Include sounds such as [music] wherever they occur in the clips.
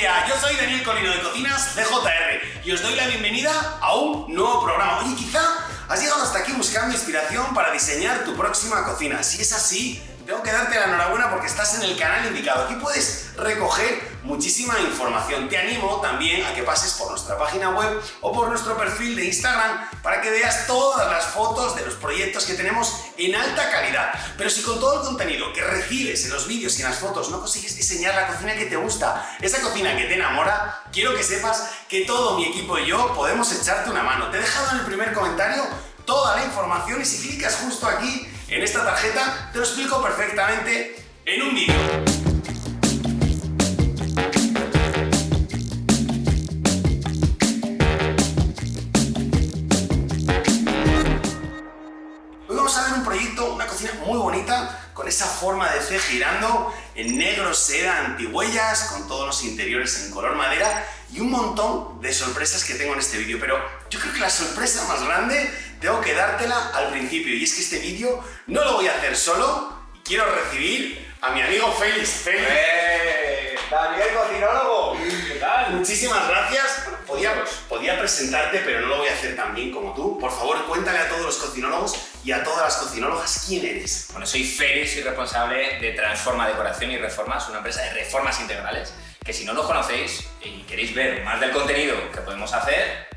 yo soy Daniel Colino de Cocinas CJR y os doy la bienvenida a un nuevo programa. Oye, quizá has llegado hasta aquí buscando inspiración para diseñar tu próxima cocina. Si es así, tengo que darte la enhorabuena porque estás en el canal indicado. Aquí puedes recoger muchísima información. Te animo también a que pases por nuestra página web o por nuestro perfil de Instagram para que veas todas las fotos de los proyectos que tenemos en alta calidad. Pero si con todo el contenido que recibes en los vídeos y en las fotos no consigues diseñar la cocina que te gusta, esa cocina que te enamora, quiero que sepas que todo mi equipo y yo podemos echarte una mano. Te he dejado en el primer comentario toda la información y si clicas justo aquí en esta tarjeta te lo explico perfectamente en un vídeo. Hoy vamos a ver un proyecto, una cocina muy bonita, con esa forma de C girando, en negro, seda, antihuellas, con todos los interiores en color madera y un montón de sorpresas que tengo en este vídeo. Pero yo creo que la sorpresa más grande tengo que dártela al principio y es que este vídeo no lo voy a hacer solo y quiero recibir a mi amigo Félix. Félix. ¡Eh! ¡Daniel, cocinólogo! ¿Qué tal? Muchísimas gracias. Podía, podía presentarte, pero no lo voy a hacer tan bien como tú. Por favor, cuéntale a todos los cocinólogos y a todas las cocinólogas quién eres. Bueno, soy Félix, soy responsable de Transforma Decoración y Reformas, una empresa de reformas integrales, que si no lo conocéis y queréis ver más del contenido que podemos hacer,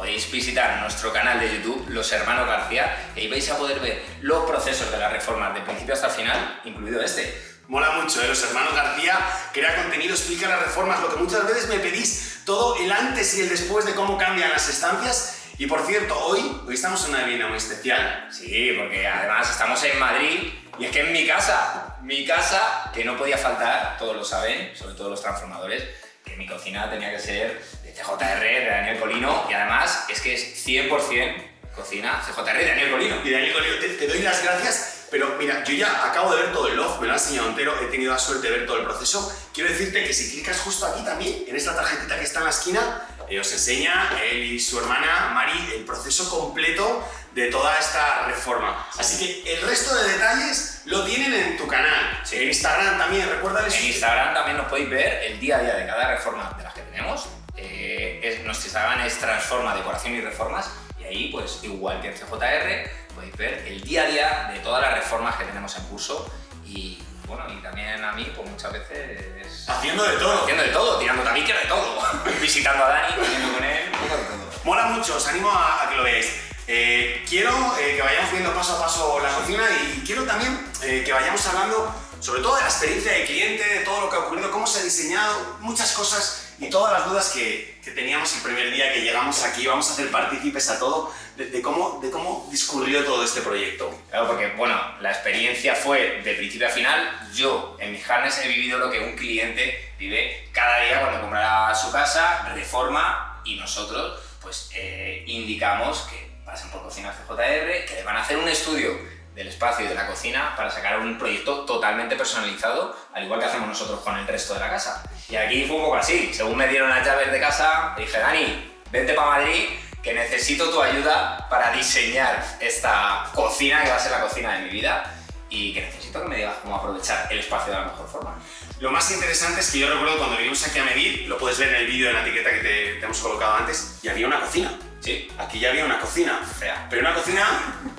podéis visitar nuestro canal de YouTube, Los Hermanos García, y ahí vais a poder ver los procesos de las reformas de principio hasta el final, incluido este. Mola mucho, ¿eh? Los hermanos García crea contenido, explica las reformas, lo que muchas veces me pedís, todo el antes y el después de cómo cambian las estancias. Y por cierto, hoy, hoy estamos en una vivienda muy especial. Sí, porque además estamos en Madrid y es que es mi casa, mi casa que no podía faltar, todos lo saben, sobre todo los transformadores, que mi cocina tenía que ser CJR, de Daniel Colino y además es que es 100% cocina CJR de Daniel Colino. Y Daniel Colino, te, te doy las gracias pero mira, yo ya acabo de ver todo el loft, me lo ha enseñado entero, he tenido la suerte de ver todo el proceso. Quiero decirte que si clicas justo aquí también, en esta tarjetita que está en la esquina, eh, os enseña él y su hermana Mari el proceso completo de toda esta reforma. Así que el resto de detalles lo tienen en tu canal. En Instagram también, recuérdales. En Instagram también nos podéis ver el día a día de cada reforma de las que tenemos. Eh, es, nuestro Instagram es Transforma Decoración y Reformas y ahí, pues igual que en CJR, podéis ver el día a día de todas las reformas que tenemos en curso y bueno, y también a mí, pues muchas veces... Haciendo de todo. Haciendo de todo, tirando también que de todo. [laughs] Visitando a Dani, comiendo con él, un poco de todo. Mola mucho, os animo a, a que lo veáis. Eh, quiero eh, que vayamos viendo paso a paso la cocina y quiero también eh, que vayamos hablando sobre todo de la experiencia del cliente, de todo lo que ha ocurrido, cómo se ha diseñado, muchas cosas y todas las dudas que, que teníamos el primer día que llegamos aquí. Vamos a hacer partícipes a todo de, de, cómo, de cómo discurrió todo este proyecto. Claro, porque bueno, la experiencia fue de principio a final. Yo en mis carnes he vivido lo que un cliente vive cada día cuando comprará su casa, reforma y nosotros pues eh, indicamos que pasen por Cocina CJR, que le van a hacer un estudio del espacio y de la cocina para sacar un proyecto totalmente personalizado, al igual que hacemos nosotros con el resto de la casa. Y aquí fue un poco así, según me dieron las llaves de casa, dije, Dani, vente para Madrid, que necesito tu ayuda para diseñar esta cocina que va a ser la cocina de mi vida y que necesito que me digas cómo aprovechar el espacio de la mejor forma. Lo más interesante es que yo recuerdo cuando vinimos aquí a medir, lo puedes ver en el vídeo de la etiqueta que te, te hemos colocado antes, y había una cocina. Sí. Aquí ya había una cocina. Fea. Pero una cocina,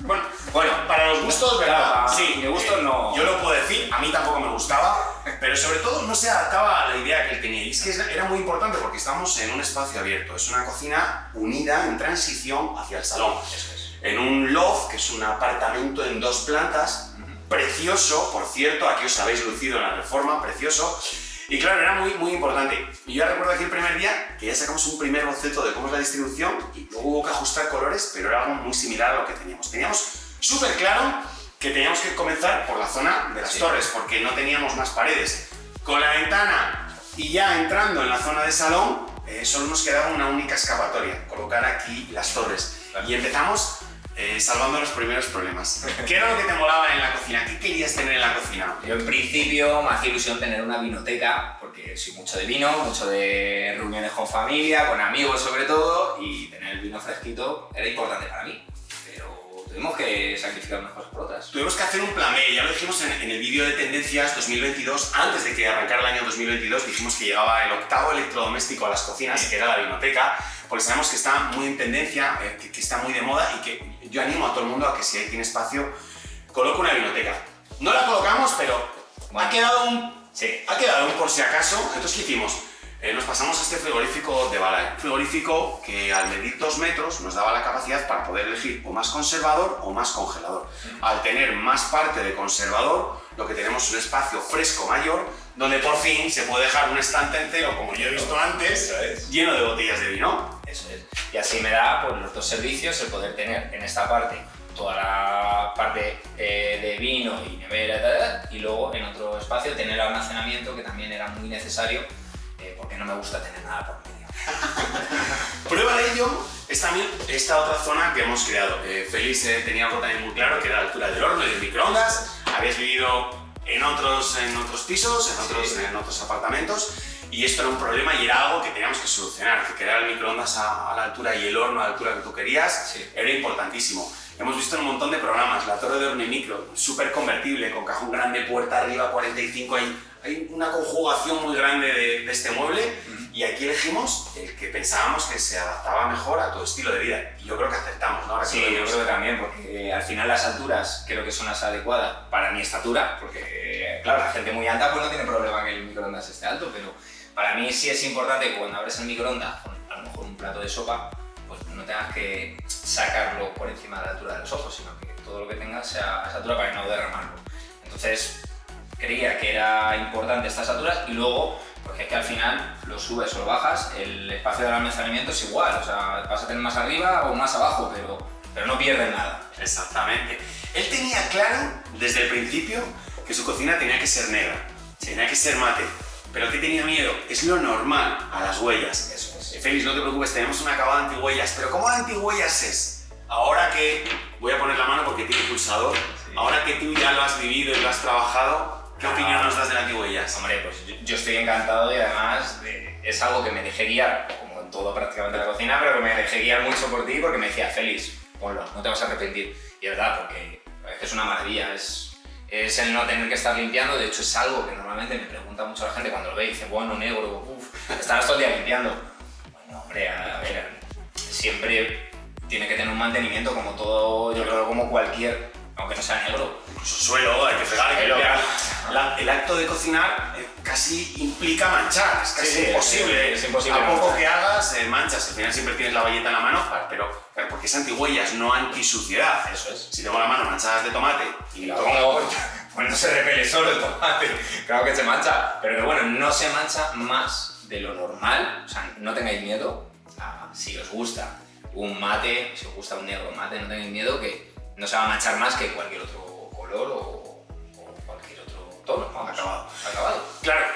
bueno, bueno, para los gustos, ¿verdad? Sí, mi gusto eh, no. Yo lo puedo decir, a mí tampoco me gustaba, pero sobre todo no se adaptaba a la idea que él tenía. Y es que era muy importante porque estamos en un espacio abierto. Es una cocina unida en transición hacia el salón. Eso es. En un loft, que es un apartamento en dos plantas, precioso, por cierto, aquí os habéis lucido en la reforma, precioso. Y claro, era muy, muy importante. Y yo recuerdo aquí el primer día que ya sacamos un primer boceto de cómo es la distribución y luego hubo que ajustar colores, pero era algo muy similar a lo que teníamos. Teníamos súper claro que teníamos que comenzar por la zona de las Sí. torres, porque no teníamos más paredes. Con la ventana y ya entrando en la zona de salón, eh, solo nos quedaba una única escapatoria, colocar aquí las torres. Claro. Y empezamos eh, salvando los primeros problemas. ¿Qué era lo que te molaba en la cocina? ¿Qué querías tener en la cocina? Yo en principio me hacía ilusión tener una vinoteca, porque soy mucho de vino, mucho de reuniones con familia, con amigos sobre todo, y tener el vino fresquito era importante para mí. Pero tuvimos que sacrificar unas cosas por otras. Tuvimos que hacer un plan B, ya lo dijimos en, en el vídeo de tendencias 2022, antes de que arrancara el año 2022, dijimos que llegaba el octavo electrodoméstico a las cocinas, que era la vinoteca, porque sabemos que está muy en tendencia, eh, que, que está muy de moda y que yo animo a todo el mundo a que si tiene espacio, coloque una vinoteca. No la colocamos, pero Bueno. ha quedado un Sí. ha quedado un por si acaso. Entonces, ¿qué hicimos? Eh, nos pasamos a este frigorífico de Balay. Un frigorífico que al medir dos metros nos daba la capacidad para poder elegir o más conservador o más congelador. Al tener más parte de conservador, lo que tenemos es un espacio fresco mayor, donde por fin se puede dejar un estante entero, como yo he visto antes, lleno de botellas de vino. Eso es. Y así me da pues, los dos servicios, el poder tener en esta parte toda la parte eh, de vino y nevera y, tal, y luego en otro espacio tener almacenamiento que también era muy necesario eh, porque no me gusta tener nada por medio. [laughs] Prueba de ello es también esta otra zona que hemos creado. Eh, Félix tenía algo también muy claro, que era la altura del horno y del microondas. Habías vivido en otros, en otros pisos, en otros, Sí. en otros apartamentos, y esto era un problema y era algo que teníamos que solucionar, que crear el microondas a, a la altura y el horno a la altura que tú querías Sí. era importantísimo. Hemos visto en un montón de programas, la torre de horno y micro, súper convertible, con cajón grande, puerta arriba, 45, hay, hay una conjugación muy grande de, de este mueble y aquí elegimos el que pensábamos que se adaptaba mejor a tu estilo de vida. Y yo creo que acertamos, ¿no? Ahora Sí, yo creo que también, porque al final las alturas creo que son las adecuadas para mi estatura, porque claro, la gente muy alta pues no tiene problema que el microondas esté alto, pero para mí sí es importante que cuando abres el microondas, con a lo mejor un plato de sopa, pues no tengas que sacarlo por encima de la altura de los ojos, sino que todo lo que tengas sea a esa altura para no derramarlo. Entonces, creía que era importante estas alturas y luego, porque es que al final lo subes o lo bajas, el espacio del almacenamiento es igual, o sea, vas a tener más arriba o más abajo, pero, pero no pierdes nada. Exactamente. Él tenía claro desde el principio que su cocina tenía que ser negra, tenía que ser mate. Pero ¿qué tenía miedo? Es lo normal a las huellas. Eso es. Eh, Félix, no te preocupes, tenemos un acabado antihuellas. Pero ¿cómo de antihuellas es? Ahora que voy a poner la mano porque tiene pulsador, Sí. ahora que tú ya lo has vivido y lo has trabajado, ¿qué Ah. opinión nos das del antihuellas? Hombre, pues yo, yo estoy encantado y además eh, es algo que me dejé guiar, como en todo prácticamente la cocina, pero que me dejé guiar mucho por ti porque me decía, Félix, ponlo, no te vas a arrepentir. Y es verdad, porque es que es una maravilla, es, es el no tener que estar limpiando, de hecho es algo que normalmente me pregunta mucho la gente cuando lo ve y dice, bueno, negro, uff, estarás todo el día limpiando. Bueno, hombre, a ver, siempre tiene que tener un mantenimiento como todo, yo creo como cualquier, aunque no sea negro. Incluso suelo, hay que fregar, hay que limpiar. La- el acto de cocinar eh, casi implica manchar, es casi Sí, imposible. es imposible A poco que hagas, eh, manchas. Al final siempre tienes la valleta en la mano, pero claro, porque es antihuellas, no antisuciedad. Eso es. Si tengo la mano manchadas de tomate y la pongo, [laughs] pues no se repele solo el tomate, claro que se mancha, pero que bueno, no se mancha más de lo normal, o sea, no tengáis miedo, a- si os gusta un mate, si os gusta un negro mate, no tengáis miedo que no se va a manchar más que cualquier otro color o, o cualquier otro tono, vamos, Acabado. acabado. Claro,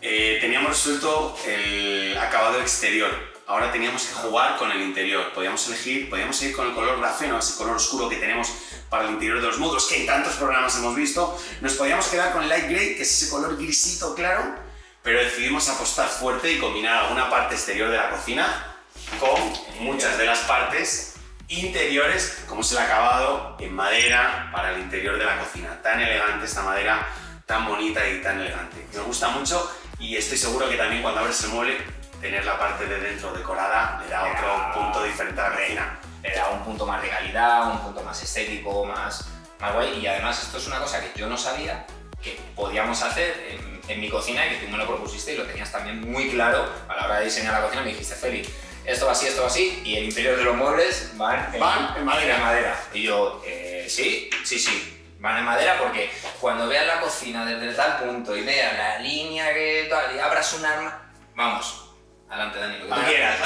eh, teníamos resuelto el acabado exterior. Ahora teníamos que jugar con el interior. Podíamos elegir, podíamos ir con el color grafeno, ese color oscuro que tenemos para el interior de los módulos, que en tantos programas hemos visto. Nos podíamos quedar con el light gray, que es ese color grisito claro, pero decidimos apostar fuerte y combinar alguna parte exterior de la cocina con muchas de las partes interiores, como es el acabado en madera para el interior de la cocina. Tan elegante esta madera, tan bonita y tan elegante. Me gusta mucho y estoy seguro que también cuando abres el mueble, tener la parte de dentro decorada le da Le otro da- punto diferente a la cocina. le da un punto más de calidad, un punto más estético, más, más guay. Y además esto es una cosa que yo no sabía que podíamos hacer en, en mi cocina y que tú me lo propusiste y lo tenías también muy claro a la hora de diseñar la cocina. Me dijiste, Feli, esto va así, esto va así, y el interior de los muebles van Van en madera. madera. Y yo, eh, sí, sí, sí. Van en madera porque cuando veas la cocina desde tal punto y veas la línea que tal, y abras un arma, vamos, adelante Dani, lo que tú quieras.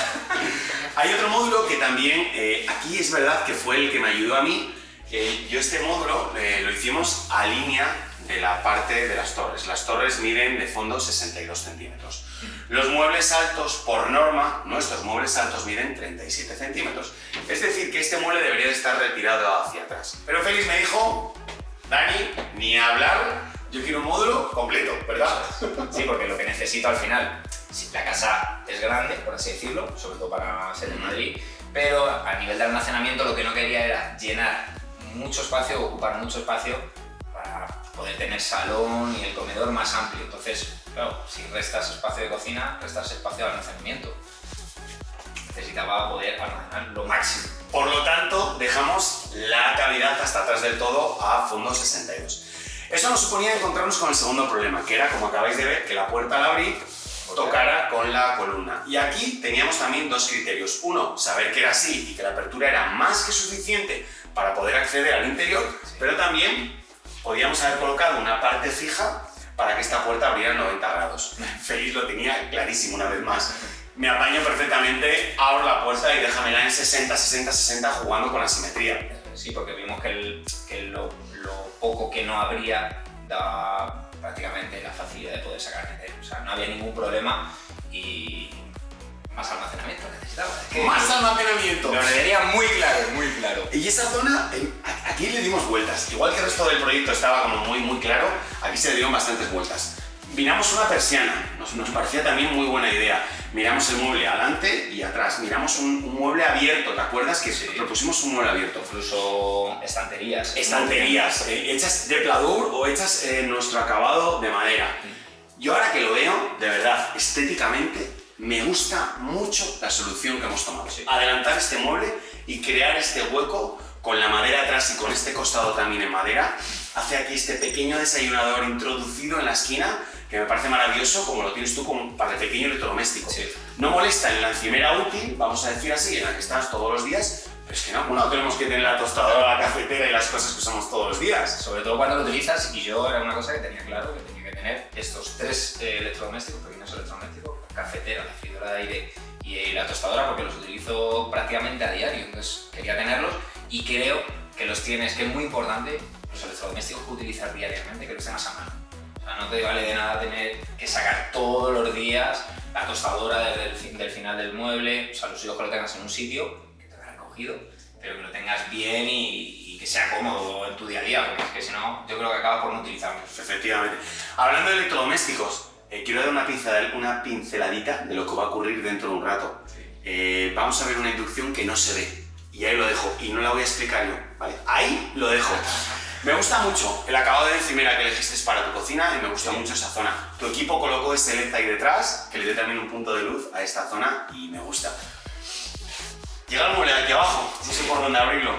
[laughs] Hay otro módulo que también, eh, aquí es verdad que fue el que me ayudó a mí. Eh, yo este módulo eh, lo hicimos a línea de la parte de las torres. Las torres miden de fondo 62 centímetros. Los muebles altos, por norma, nuestros muebles altos miden 37 centímetros. Es decir, que este mueble debería de estar retirado hacia atrás. Pero Félix me dijo, Dani, ni hablar, yo quiero un módulo completo, ¿verdad? Sí, porque lo que necesito al final, si la casa es grande, por así decirlo, sobre todo para ser en Madrid, pero a nivel de almacenamiento lo que no quería era llenar mucho espacio, ocupar mucho espacio poder tener salón y el comedor más amplio. Entonces, claro, si restas espacio de cocina, restas espacio de almacenamiento. Necesitaba poder almacenar lo máximo. Por lo tanto, dejamos la cavidad hasta atrás del todo a fondo 62. Eso nos suponía encontrarnos con el segundo problema, que era, como acabáis de ver, que la puerta al abrir tocara con la columna. Y aquí teníamos también dos criterios. Uno, saber que era así y que la apertura era más que suficiente para poder acceder al interior, pero también podíamos haber colocado una parte fija para que esta puerta abriera 90 grados. Feliz lo tenía clarísimo una vez más. Me apaño perfectamente, abro la puerta y déjamela en 60, 60, 60 jugando con la simetría. Sí, porque vimos que, el, que lo, lo, poco que no habría daba prácticamente la facilidad de poder sacar O sea, no había ningún problema y más almacenamiento necesitaba. más almacenamiento. Lo tenía muy claro, muy claro. Y esa zona, aquí le dimos vueltas. Igual que el resto del proyecto estaba como muy, muy claro, aquí se le dieron bastantes vueltas. Miramos una persiana, nos, nos parecía también muy buena idea. Miramos el mueble adelante y atrás. Miramos un, mueble abierto, ¿te acuerdas que propusimos un mueble abierto? Incluso estanterías. Estanterías, eh, hechas de pladur o hechas en nuestro acabado de madera. Yo ahora que lo veo, de verdad, estéticamente, me gusta mucho la solución que hemos tomado. Adelantar este mueble y crear este hueco con la madera atrás y con este costado también en madera, hace aquí este pequeño desayunador introducido en la esquina que me parece maravilloso, como lo tienes tú como para el pequeño electrodoméstico. No molesta en la encimera útil, vamos a decir así, en la que estás todos los días, pero es que no, no tenemos que tener la tostadora, la cafetera y las cosas que usamos todos los días. Sobre todo cuando lo utilizas, y yo era una cosa que tenía claro, que tenía que tener estos tres eh, electrodomésticos, pequeños electrodomésticos, cafetera, la freidora de aire y la tostadora, porque los utilizo prácticamente a diario, entonces quería tenerlos y creo que los tienes, que es muy importante, los electrodomésticos que utilizas diariamente, que los tengas a mano no te vale de nada tener que sacar todos los días la tostadora desde el del final del mueble, o sea, los hijos que lo tengas en un sitio, que te hayan cogido, pero que lo tengas bien y, que sea cómodo en tu día a día, porque es que si no, yo creo que acabas por no utilizarlo. Efectivamente. Hablando de electrodomésticos, eh, quiero dar una, una pinceladita de lo que va a ocurrir dentro de un rato. Eh, vamos a ver una inducción que no se ve, y ahí lo dejo, y no la voy a explicar yo, ¿vale? Ahí lo dejo. Me gusta mucho el acabado de encimera que elegiste para tu cocina y me gusta mucho esa zona. Tu equipo colocó ese LED ahí detrás, que le dio también un punto de luz a esta zona y me gusta. Llega el mueble aquí abajo, no sé por dónde abrirlo.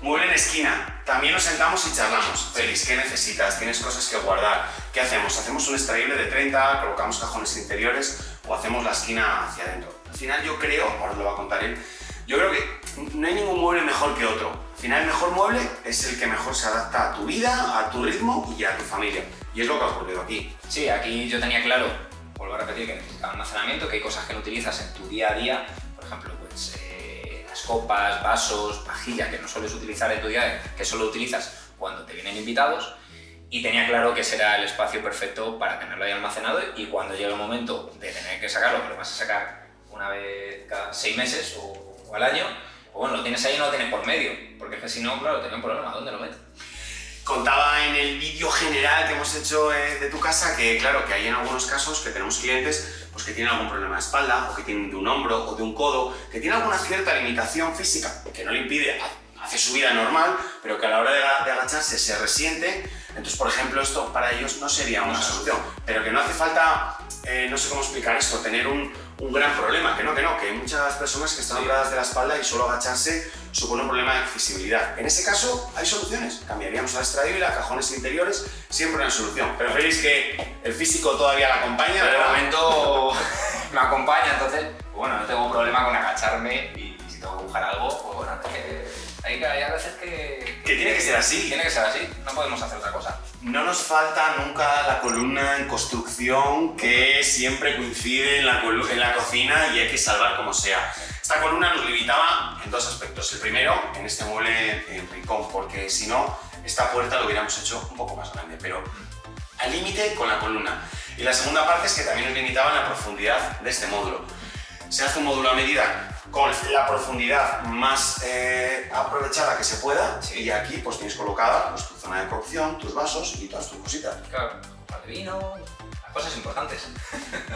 Mueble en esquina. También nos sentamos y charlamos. Félix, ¿qué necesitas? ¿Tienes cosas que guardar? ¿Qué hacemos? ¿Hacemos un extraíble de 30, colocamos cajones interiores o hacemos la esquina hacia adentro? Al final yo creo, ahora lo va a contar él, yo creo que no hay ningún mueble mejor que otro. Al final el mejor mueble es el que mejor se adapta a tu vida, a tu ritmo y a tu familia. Y es lo que ha ocurrido aquí. Sí, aquí yo tenía claro, vuelvo a repetir, que necesitaba almacenamiento, que hay cosas que no utilizas en tu día a día, por ejemplo, pues eh, las copas, vasos, pajillas que no sueles utilizar en tu día a día, que solo utilizas cuando te vienen invitados, y tenía claro que ese era el espacio perfecto para tenerlo ahí almacenado y cuando llegue el momento de tener que sacarlo, que lo vas a sacar una vez cada seis meses o o al año, pues bueno, lo tienes ahí y no lo tienes por medio, porque es que si no, claro, tenía un problema, ¿dónde lo metes? Contaba en el vídeo general que hemos hecho eh, de tu casa que, claro, que hay en algunos casos que tenemos clientes pues, que tienen algún problema de espalda, o que tienen de un hombro, o de un codo, que tienen alguna cierta limitación física que no le impide hacer su vida normal, pero que a la hora de, agacharse se resiente. Entonces, por ejemplo, esto para ellos no sería una solución, pero que no hace falta, eh, no sé cómo explicar esto, tener un, un gran problema, que no, que no, que hay muchas personas que están operadas de la espalda y solo agacharse supone un problema de accesibilidad. En ese caso hay soluciones, cambiaríamos a extraíble, a cajones interiores, siempre una solución. Pero veréis que el físico todavía la acompaña. Pero de momento [laughs] me acompaña, entonces, bueno, no tengo problema con agacharme y, si tengo que buscar algo, pues bueno, hay, hay a veces que, que... tiene que ser así. Tiene que ser así, no podemos hacer otra cosa. No nos falta nunca la columna en construcción que siempre coincide en la, en cocina y hay que salvar como sea. Esta columna nos limitaba en dos aspectos. El primero, en este mueble en rincón, porque si no, esta puerta lo hubiéramos hecho un poco más grande, pero al límite con la columna. Y la segunda parte es que también nos limitaba la profundidad de este módulo. Se hace un módulo a medida con la profundidad más eh, aprovechada que se pueda y aquí pues tienes colocada pues, tu zona de cocción, tus vasos y todas tus cositas. Claro, de vino, las cosas importantes.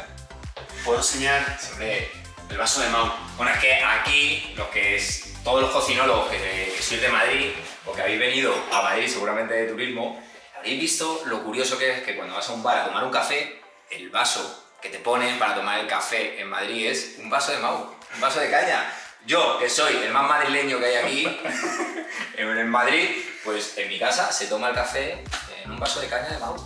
[laughs] ¿Puedo enseñar? Siempre El vaso de Mau. Bueno, es que aquí, los que es, todos los cocinólogos que, que sois de Madrid, o que habéis venido a Madrid seguramente de turismo, habréis visto lo curioso que es que cuando vas a un bar a tomar un café, el vaso que te ponen para tomar el café en Madrid es un vaso de Mau, un vaso de caña. Yo, que soy el más madrileño que hay aquí, [laughs] en Madrid, pues en mi casa se toma el café en un vaso de caña de Mau.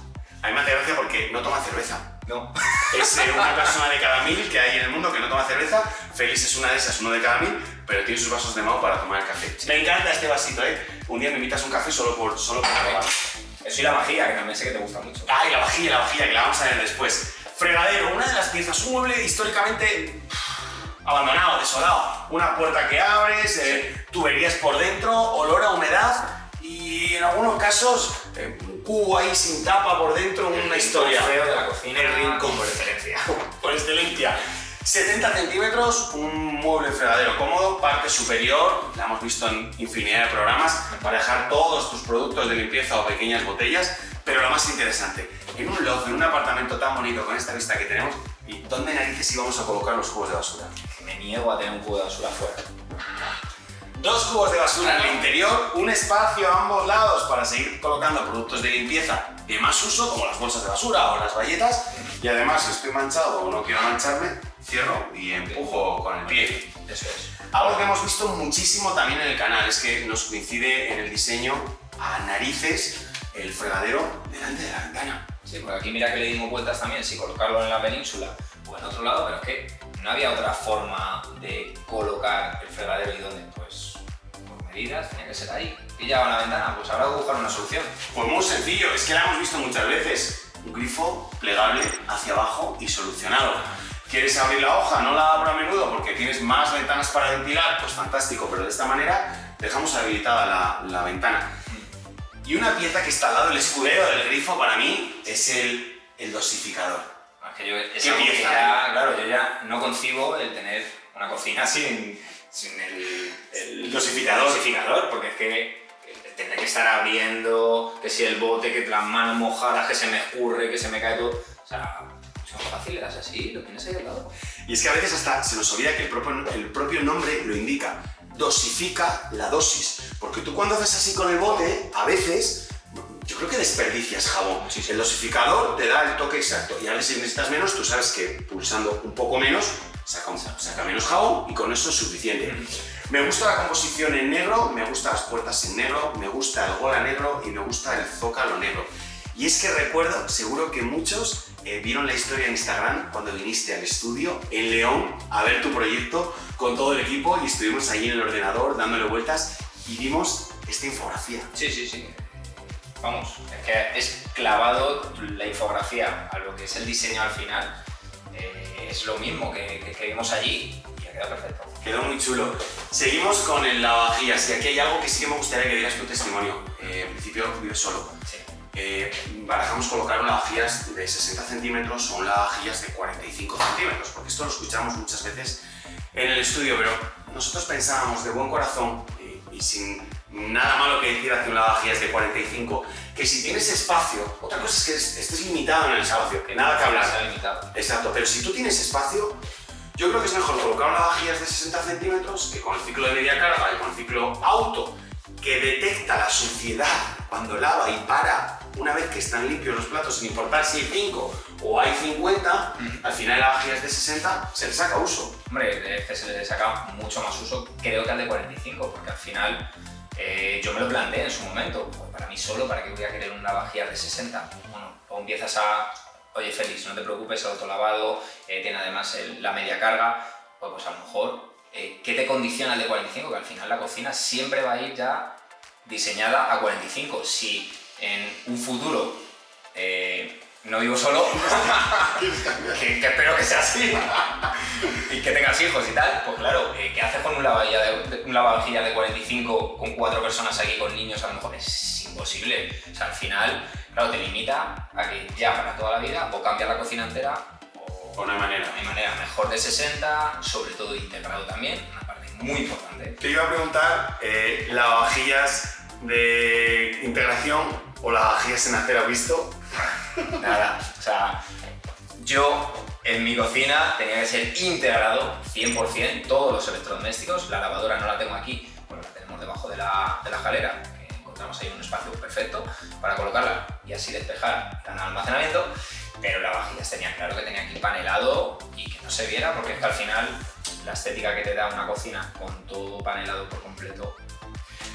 A mí me hace gracia porque no toma cerveza. No. [laughs] Es eh, una persona de cada mil que hay en el mundo que no toma cerveza. Félix es una de esas, uno de cada mil, pero tiene sus vasos de Mau para tomar el café. Me encanta este vasito, ¿eh? Un día me invitas un café solo por, solo por probar. Eso y la vajilla, que también sé que te gusta mucho. Ay, la vajilla, la vajilla, que la vamos a ver después. Fregadero, una de las piezas, un mueble históricamente abandonado, desolado. Una puerta que abres, eh, tuberías por dentro, olor a humedad y en algunos casos eh, un cubo ahí sin tapa por dentro, una historia. feo de la cocina. El rincón por excelencia. [laughs] por excelencia. 70 centímetros, un mueble fregadero cómodo, parte superior, la hemos visto en infinidad de programas, para dejar todos tus productos de limpieza o pequeñas botellas, pero lo más interesante, en un loft, en un apartamento tan bonito con esta vista que tenemos, ¿y dónde narices íbamos a colocar los cubos de basura? Me niego a tener un cubo de basura afuera. Dos cubos de basura en el interior, un espacio a ambos lados para seguir colocando productos de limpieza de más uso, como las bolsas de basura o las bayetas, y además si estoy manchado o no quiero mancharme, cierro y empujo con el pie. Eso es. Algo que hemos visto muchísimo también en el canal es que nos coincide en el diseño a narices el fregadero delante de la ventana. Sí, porque aquí mira que le dimos vueltas también, si colocarlo en la península o en otro lado, pero es que no había otra forma de colocar el fregadero y dónde, pues por medidas tenía que ser ahí. Pillaba la ventana, pues habrá que buscar una solución. Pues muy sencillo, es que la hemos visto muchas veces. Un grifo plegable hacia abajo y solucionado. ¿Quieres abrir la hoja? No la abro a menudo porque tienes más ventanas para ventilar, pues fantástico, pero de esta manera dejamos habilitada la, la ventana. Y una pieza que está al lado del escudero del grifo para mí es el, el dosificador. Es que yo, que pieza, ya, claro, yo ya no concibo el tener una cocina [laughs] sin, sin el, El dosificador. dosificador, porque es que tendré que estar abriendo, que si el bote, que las manos mojadas, que se me escurre, que se me cae todo. O sea, son fáciles, así, lo tienes ahí al lado. Y es que a veces hasta se nos olvida que el propio, el propio nombre lo indica. Dosifica la dosis. Porque tú cuando haces así con el bote, a veces, yo creo que desperdicias jabón. El dosificador te da el toque exacto. Y ahora si necesitas menos, tú sabes que pulsando un poco menos, saca, un- saca menos jabón y con eso es suficiente. Me gusta la composición en negro, me gustan las puertas en negro, me gusta el gola negro y me gusta el zócalo negro. Y es que recuerdo, seguro que muchos eh, vieron la historia en Instagram cuando viniste al estudio en León a ver tu proyecto con todo el equipo y estuvimos allí en el ordenador dándole vueltas y vimos esta infografía. Sí, sí, sí. Vamos, es que es clavado la infografía a lo que es el diseño al final. Eh, es lo mismo que, que, que vimos allí y ha quedado perfecto. Quedó muy chulo. Seguimos con el lavavajillas y aquí hay algo que sí que me gustaría que dieras tu testimonio. Eh, en principio vives solo. Sí. Eh, barajamos colocar un lavavajillas de 60 centímetros o un lavavajillas de 45 centímetros, porque esto lo escuchamos muchas veces en el estudio, pero nosotros pensábamos de buen corazón y, y sin nada malo que decir hacia un lavavajillas de 45, que si tienes espacio, otra cosa es que es- estés limitado en el espacio, que nada que hablar. Limitado. Exacto, pero si tú tienes espacio, yo creo que es mejor colocar un lavavajillas de 60 centímetros que con el ciclo de media carga y con el ciclo auto, que detecta la suciedad cuando lava y para una vez que están limpios los platos, sin importar si hay 5 o hay 50, al final el lavavajillas de 60 se le saca uso. Hombre, es que se le saca mucho más uso, creo que al de 45, porque al final eh, yo me lo planteé en su momento. Pues para mí solo, ¿para qué voy a querer un lavavajillas de 60? Bueno, o empiezas a, oye Félix, no te preocupes, autolavado, eh, tiene además la media carga, pues, pues a lo mejor, eh, ¿qué te condiciona el de 45? Que al final la cocina siempre va a ir ya diseñada a 45. Si en un futuro eh, no vivo solo, [laughs] que, que espero que sea así, [laughs] y que tengas hijos y tal, pues claro, eh, ¿qué haces con un lavavajillas de, un lavavajillas de 45 con cuatro personas aquí con niños? A lo mejor es imposible. O sea, al final, claro, te limita a que ya para toda la vida o cambias la cocina entera o O no hay manera. de manera mejor de 60, sobre todo integrado también, una parte muy importante. Te iba a preguntar, eh, lavavajillas de integración o lavavajillas en acero visto. Nada, o sea, yo en mi cocina tenía que ser integrado 100% todos los electrodomésticos. La lavadora no la tengo aquí, bueno, la tenemos debajo de la, de la jalera, que encontramos ahí un espacio perfecto para colocarla y así despejar el almacenamiento. Pero la vajillas tenía claro que tenía que ir panelado y que no se viera, porque es que al final la estética que te da una cocina con todo panelado por completo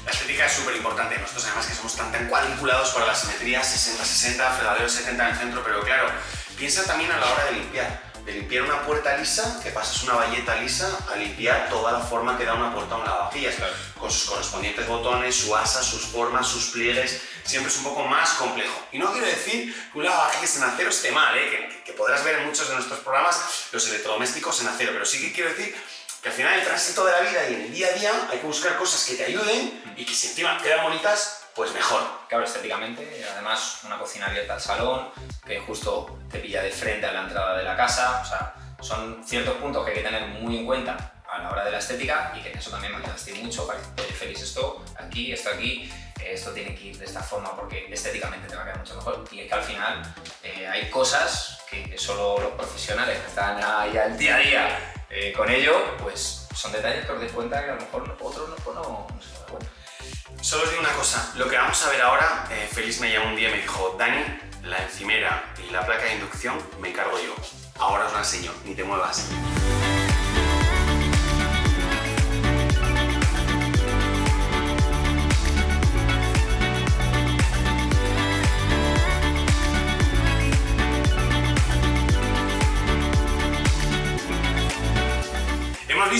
la estética es súper importante. Nosotros además que somos tan, tan cuadriculados para la simetría 60-60, fregadero 70 en el centro, pero claro, piensa también a la hora de limpiar. De limpiar una puerta lisa, que pasas una valleta lisa a limpiar toda la forma que da una puerta a un lavavajillas, con sus correspondientes botones, su asa, sus formas, sus pliegues, siempre es un poco más complejo. Y no quiero decir que un lavavajillas en acero esté mal, ¿eh? que, que podrás ver en muchos de nuestros programas los electrodomésticos en acero, pero sí que quiero decir que al final el tránsito de la vida y en el día a día hay que buscar cosas que te ayuden y que si encima quedan bonitas, pues mejor. Claro, estéticamente, además una cocina abierta al salón, que justo te pilla de frente a la entrada de la casa, o sea, son ciertos puntos que hay que tener muy en cuenta a la hora de la estética y que eso también me ayudaste mucho para que, oye, Félix, esto aquí, esto aquí, esto tiene que ir de esta forma porque estéticamente te va a quedar mucho mejor. Y es que al final eh, hay cosas que, que, solo los profesionales que están ahí al día a día eh, con ello, pues son detalles que os deis cuenta que a lo mejor otros no, pues no, no se dan cuenta. Solo os digo una cosa, lo que vamos a ver ahora, eh, Félix me llamó un día y me dijo, Dani, la encimera y la placa de inducción me encargo yo. Ahora os la enseño, ni te muevas.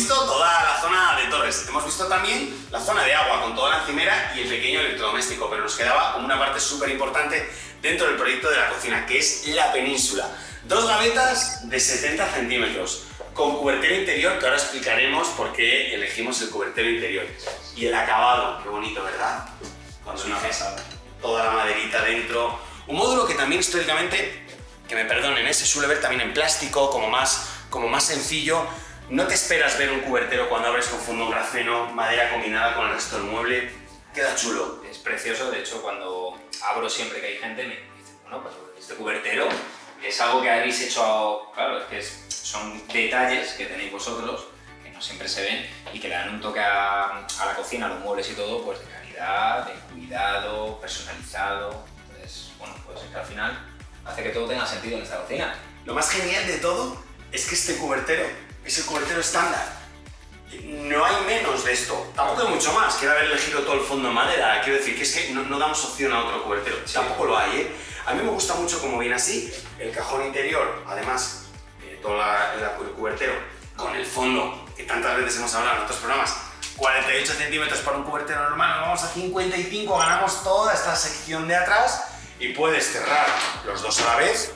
Visto toda la zona de torres, hemos visto también la zona de agua con toda la encimera y el pequeño electrodoméstico, pero nos quedaba una parte súper importante dentro del proyecto de la cocina, que es la península. Dos gavetas de 70 centímetros, con cubertero interior, que ahora explicaremos por qué elegimos el cubertero interior. Y el acabado, qué bonito, ¿verdad? Cuando una pasada. toda la maderita dentro. Un módulo que también históricamente, que me perdonen, ¿eh? se suele ver también en plástico, como más, como más sencillo. No te esperas ver un cubertero cuando abres con fondo grafeno, madera combinada con el resto del mueble. Queda chulo. Es precioso, de hecho cuando abro siempre que hay gente me dice, bueno, pues este cubertero es algo que habéis hecho, claro, es que es- son detalles que tenéis vosotros que no siempre se ven y que le dan un toque a, a la cocina, a los muebles y todo, pues de calidad, de cuidado, personalizado. Entonces, bueno, pues es que al final hace que todo tenga sentido en esta cocina. Lo más genial de todo es que este cubertero es el cubertero estándar. No hay menos de esto. Tampoco hay mucho más. Quiero haber elegido todo el fondo en madera. Quiero decir que es que no, no damos opción a otro cubertero. Tampoco lo hay, ¿eh? A mí me gusta mucho cómo viene así. El cajón interior, además, eh, todo la- la- el cubertero con el fondo, que tantas veces hemos hablado en otros programas. 48 centímetros para un cubertero normal, vamos a 55, ganamos toda esta sección de atrás y puedes cerrar los dos a la vez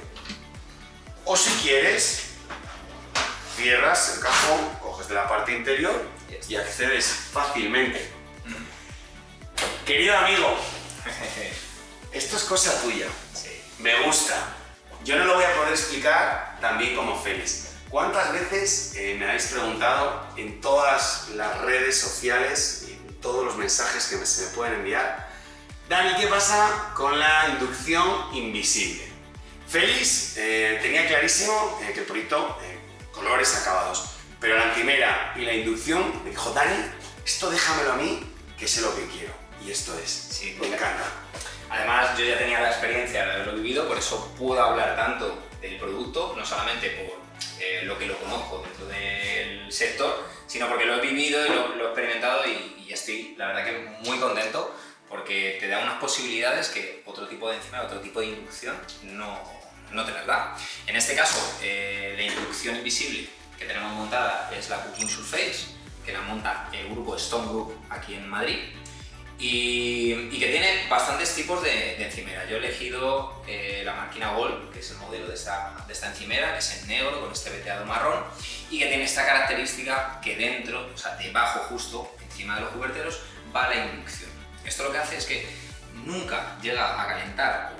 o si quieres, cierras el cajón, coges de la parte interior y accedes fácilmente. Querido amigo, [laughs] esto es cosa tuya. sí. Me gusta. Yo no lo voy a poder explicar tan bien como Félix. ¿Cuántas veces eh, me habéis preguntado en todas las redes sociales y en todos los mensajes que me- se me pueden enviar? Dani, ¿qué pasa con la inducción invisible? Félix eh, tenía clarísimo eh, que el proyecto, eh, colores acabados, pero la encimera y la inducción me dijo, Dani, esto déjamelo a mí, que sé lo que quiero. Y esto es. Sí, me encanta. Además, yo ya tenía la experiencia de haberlo vivido, por eso puedo hablar tanto del producto, no solamente por eh, lo que lo conozco dentro del sector, sino porque lo he vivido y lo, lo he experimentado y, y estoy, la verdad, que muy contento porque te da unas posibilidades que otro tipo de encima, otro tipo de inducción no, no te las da. En este caso, eh, la inducción invisible que tenemos montada es la Cooking Surface, que la monta el grupo Stone Group aquí en Madrid y, y que tiene bastantes tipos de, de encimera. Yo he elegido eh, la máquina Gold, que es el modelo de esta, de esta encimera, que es en negro con este veteado marrón y que tiene esta característica que dentro, o sea, debajo justo, encima de los cuberteros, va la inducción. Esto lo que hace es que nunca llega a calentar,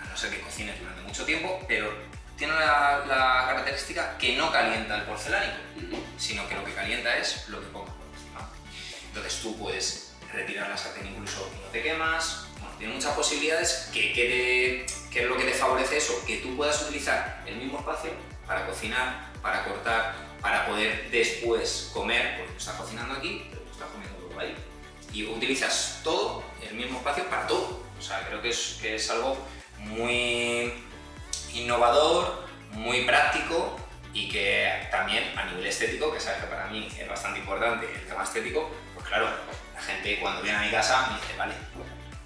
a no ser que cocine durante mucho tiempo, pero tiene la, la característica que no calienta el porcelánico, sino que lo que calienta es lo que pongas por encima. Entonces tú puedes retirar la sartén incluso y no te quemas. Bueno, tiene muchas posibilidades que, quede, que es lo que te favorece eso, que tú puedas utilizar el mismo espacio para cocinar, para cortar, para poder después comer, porque estás cocinando aquí, pero estás comiendo luego ahí. Y utilizas todo, el mismo espacio para todo. O sea, creo que es, que es algo muy innovador, muy práctico y que también a nivel estético, que sabes que para mí es bastante importante el tema estético, pues claro, la gente cuando viene a mi casa me dice, vale,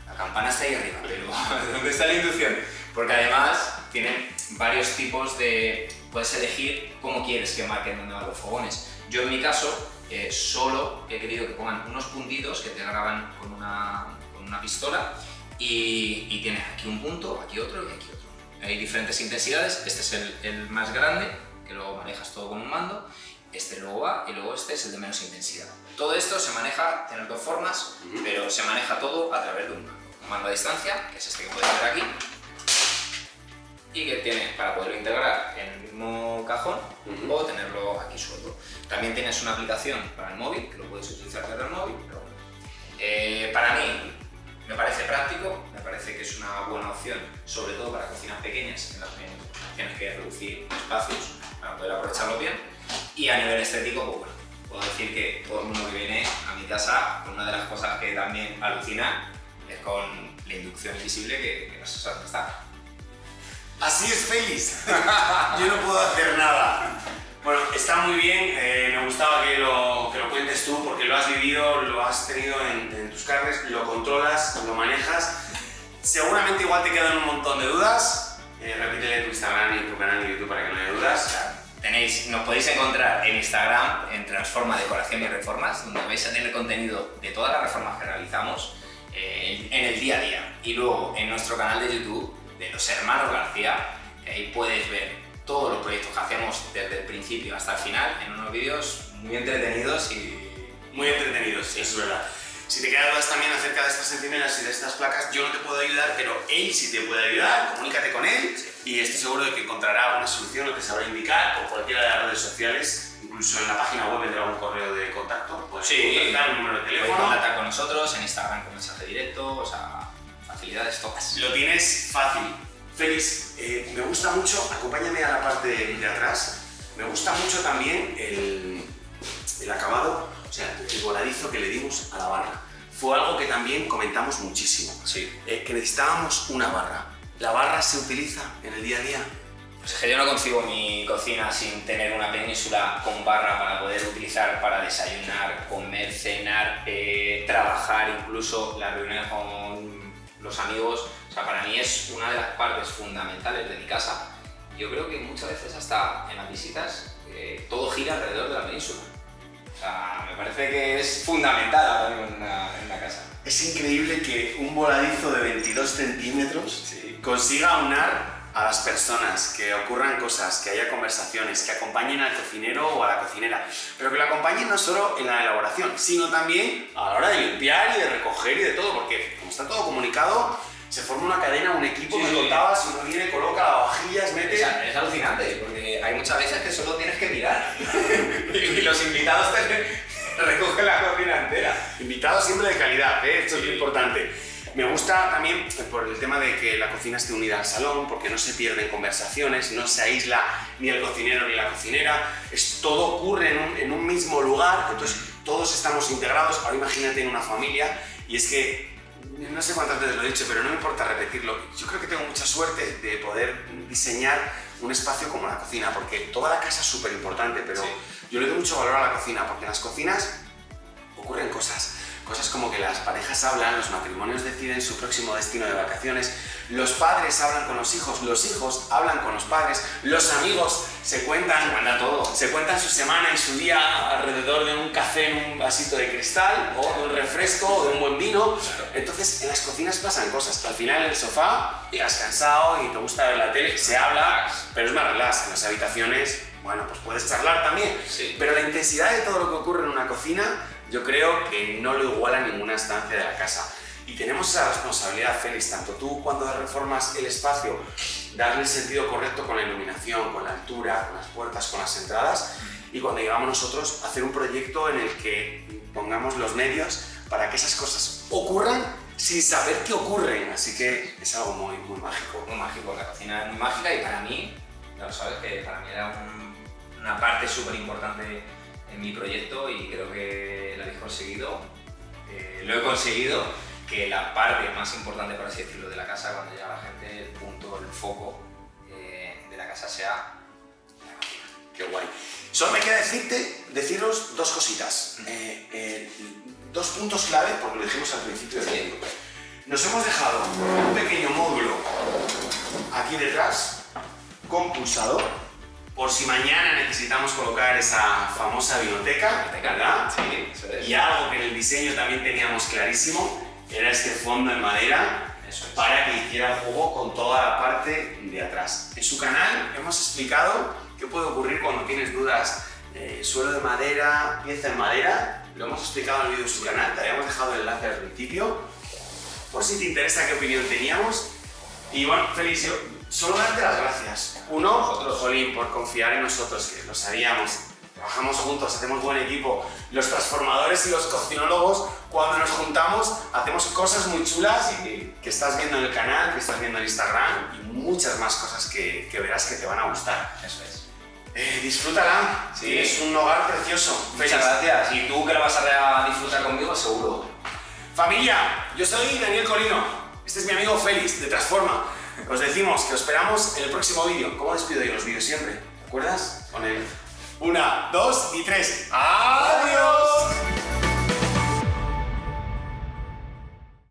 la campana está ahí arriba, pero [laughs] ¿dónde está la inducción? Porque además tienen varios tipos de... puedes elegir cómo quieres que marquen donde van los fogones. Yo en mi caso, eh, solo he querido que pongan unos puntitos que te graban con una, con una pistola y, y, tienes aquí un punto, aquí otro y aquí otro. Hay diferentes intensidades, este es el, el más grande, que luego manejas todo con un mando, este luego va y luego este es el de menos intensidad. Todo esto se maneja, tiene dos formas, pero se maneja todo a través de un mando. Un mando a distancia, que es este que puedes ver aquí, y que tiene para poderlo integrar en el mismo cajón o tenerlo aquí suelto. También tienes una aplicación para el móvil, que lo puedes utilizar desde el móvil, pero eh, para mí me parece práctico, me parece que es una buena opción, sobre todo para cocinas pequeñas en las que tienes que reducir espacios para poder aprovecharlo bien. Y a nivel estético, pues puedo decir que todo el mundo que viene a mi casa, una de las cosas que también alucina es con la inducción invisible que, que no sé dónde está. Así es, Félix. [laughs] Yo no puedo hacer nada. Bueno, está muy bien, eh, me gustaba que lo, que lo cuentes tú porque lo has vivido, lo has tenido en, en, tus carnes, lo controlas, lo manejas. Seguramente igual te quedan un montón de dudas. Eh, repítele tu Instagram y tu canal de YouTube para que no haya dudas. Tenéis, nos podéis encontrar en Instagram en Transforma Decoración y Reformas, donde vais a tener contenido de todas las reformas que realizamos eh, en el día a día. Y luego en nuestro canal de YouTube de los hermanos García, que ahí puedes ver todos los proyectos que hacemos desde el principio hasta el final en unos vídeos muy entretenidos y... Muy entretenidos, sí. eso es verdad. Si te quedan dudas también acerca de estas centinelas y de estas placas, yo no te puedo ayudar, pero él sí te puede ayudar, comunícate con él y estoy seguro de que encontrará una solución, lo que sabrá indicar por cualquiera de las redes sociales, incluso en la página web tendrá un correo de contacto, puedes sí, contactar un número de teléfono. contactar con nosotros en Instagram con mensaje directo, o sea, facilidades todas. Lo tienes fácil. Félix, eh, me gusta mucho, acompáñame a la parte de atrás, me gusta mucho también el, el acabado, o sea, el voladizo que le dimos a la barra. Fue algo que también comentamos muchísimo, sí. eh, que necesitábamos una barra. ¿La barra se utiliza en el día a día? Pues es que yo no concibo mi cocina sin tener una península con barra para poder utilizar para desayunar, comer, cenar, eh, trabajar, incluso la reunión con los amigos. O sea, para mí es una de las partes fundamentales de mi casa. Yo creo que muchas veces hasta en las visitas eh, todo gira alrededor de la península. O sea, me parece que es fundamental ahora mismo en una, en una casa. Es increíble que un voladizo de 22 centímetros sí. consiga unar a las personas, que ocurran cosas, que haya conversaciones, que acompañen al cocinero o a la cocinera, pero que lo acompañen no solo en la elaboración, sino también a la hora de limpiar y de recoger y de todo, porque como está todo comunicado, se forma una cadena, un equipo, Sí, me sí. contabas, uno viene, coloca lavavajillas, mete... Es, es alucinante, porque hay muchas veces que solo tienes que mirar [laughs] y los invitados te [laughs] recogen la cocina entera. Invitados siempre de calidad, ¿eh? esto es muy importante. Me gusta también eh, por el tema de que la cocina esté unida al salón, porque no se pierden conversaciones, no se aísla ni el cocinero ni la cocinera, es, todo ocurre en un, en un mismo lugar, entonces todos estamos integrados. Ahora imagínate en una familia, y es que no sé cuántas veces lo he dicho, pero no me importa repetirlo. Yo creo que tengo mucha suerte de poder diseñar un espacio como la cocina, porque toda la casa es súper importante, pero Sí. yo le doy mucho valor a la cocina, porque en las cocinas ocurren cosas. Cosas como que las parejas hablan, los matrimonios deciden su próximo destino de vacaciones, los padres hablan con los hijos, los hijos hablan con los padres, los amigos se cuentan, Se cuenta todo. se cuentan su semana y su día alrededor de un café en un vasito de cristal, o de un refresco, o de un buen vino. Entonces, en las cocinas pasan cosas. Al final, en el sofá, llegas cansado y te gusta ver la tele, se habla, pero es más relax. En las habitaciones, bueno, pues puedes charlar también. Sí. Pero la intensidad de todo lo que ocurre en una cocina, yo creo que no lo iguala ninguna estancia de la casa. Y tenemos esa responsabilidad, Félix, tanto tú cuando reformas el espacio, darle el sentido correcto con la iluminación, con la altura, con las puertas, con las entradas, y cuando llegamos nosotros hacer un proyecto en el que pongamos los medios para que esas cosas ocurran sin saber que ocurren. Así que es algo muy, muy mágico. Muy mágico, la cocina es muy mágica y para mí ya lo sabes, que para mí era una parte súper importante en mi proyecto y creo que lo habéis conseguido. Eh, lo he conseguido, que la parte más importante, por así decirlo, de la casa, cuando llega la gente, el punto, el foco eh, de la casa sea la cocina. Qué guay. Solo me queda decirte, deciros dos cositas. Eh, eh, dos puntos clave, porque lo dijimos al principio del vídeo. Nos hemos dejado un pequeño módulo aquí detrás con pulsador, por si mañana necesitamos colocar esa famosa biblioteca, ¿verdad? Sí, eso es. Y algo que en el diseño también teníamos clarísimo, era este fondo en madera Eso es. para que hiciera juego con toda la parte de atrás. En su canal hemos explicado qué puede ocurrir cuando tienes dudas, eh, suelo de madera, pieza en madera, lo hemos explicado en el vídeo de su canal, te habíamos dejado el enlace al principio, por si te interesa qué opinión teníamos. Y bueno, Felicio, solo darte las gracias. Uno, Nosotros. Jolín, por confiar en nosotros, que lo sabíamos. Trabajamos juntos, hacemos buen equipo. Los transformadores y los cocinólogos, cuando nos juntamos, hacemos cosas muy chulas y que estás viendo en el canal, que estás viendo en Instagram y muchas más cosas que, que verás que te van a gustar. Eso es. Eh, disfrútala, Sí. es un hogar precioso. Muchas Feliz. gracias. Y tú que lo vas a disfrutar conmigo, seguro. Familia, yo soy Daniel Colino. Este es mi amigo Félix de Transforma. Os decimos que os esperamos en el próximo vídeo. ¿Cómo despido yo los vídeos siempre? ¿Te acuerdas? Con el... Una, dos y tres. ¡Adiós!